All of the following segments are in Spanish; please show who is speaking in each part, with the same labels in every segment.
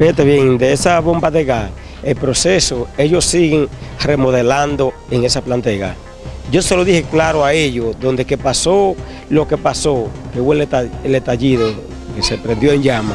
Speaker 1: Fíjate bien, de esa bomba de gas, el proceso, ellos siguen remodelando en esa planta de gas. Yo se lo dije claro a ellos, donde que pasó lo que pasó, que hubo el, estallido, que se prendió en llama.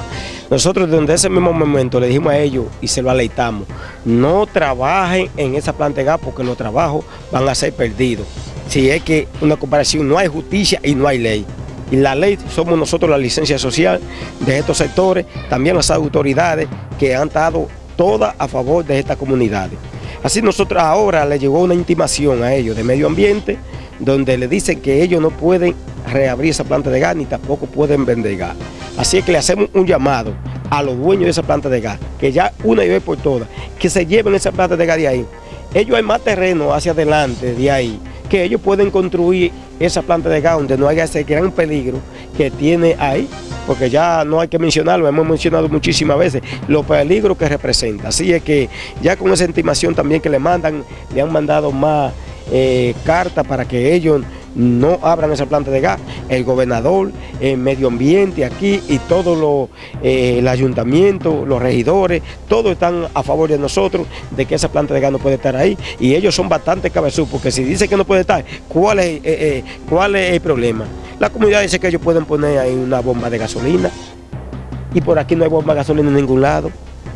Speaker 1: Nosotros desde ese mismo momento le dijimos a ellos y se lo aleitamos, no trabajen en esa planta de gas porque los trabajos van a ser perdidos. Si es que una comparación no hay justicia y no hay ley. Y la ley somos nosotros la licencia social de estos sectores, también las autoridades que han dado todas a favor de estas comunidades. Así nosotros ahora le llegó una intimación a ellos de medio ambiente, donde le dicen que ellos no pueden reabrir esa planta de gas ni tampoco pueden vender gas. Así es que le hacemos un llamado a los dueños de esa planta de gas, que ya una y vez por todas, que se lleven esa planta de gas de ahí. Ellos hay más terreno hacia adelante de ahí, que ellos pueden construir esa planta de gas donde no haya ese gran peligro que tiene ahí, porque ya no hay que mencionarlo, hemos mencionado muchísimas veces los peligros que representa. Así es que ya con esa intimación también que le mandan, le han mandado más eh, cartas para que ellos no abran esa planta de gas. El gobernador, el medio ambiente aquí y todo lo, eh, el ayuntamiento, los regidores, todos están a favor de nosotros de que esa planta de gas no puede estar ahí. Y ellos son bastante cabezudos, porque si dicen que no puede estar, ¿cuál es, eh, eh, ¿cuál es el problema? La comunidad dice que ellos pueden poner ahí una bomba de gasolina y por aquí no hay bomba de gasolina en ningún lado.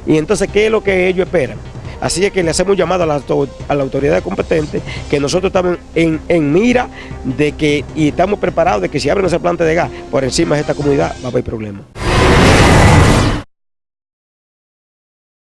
Speaker 1: Y entonces, ¿qué es lo que ellos esperan? Así es que le hacemos llamado a la, autoridad competente que nosotros estamos en, en, mira de que y estamos preparados de que si abren esa planta de gas por encima de esta comunidad va a haber problemas.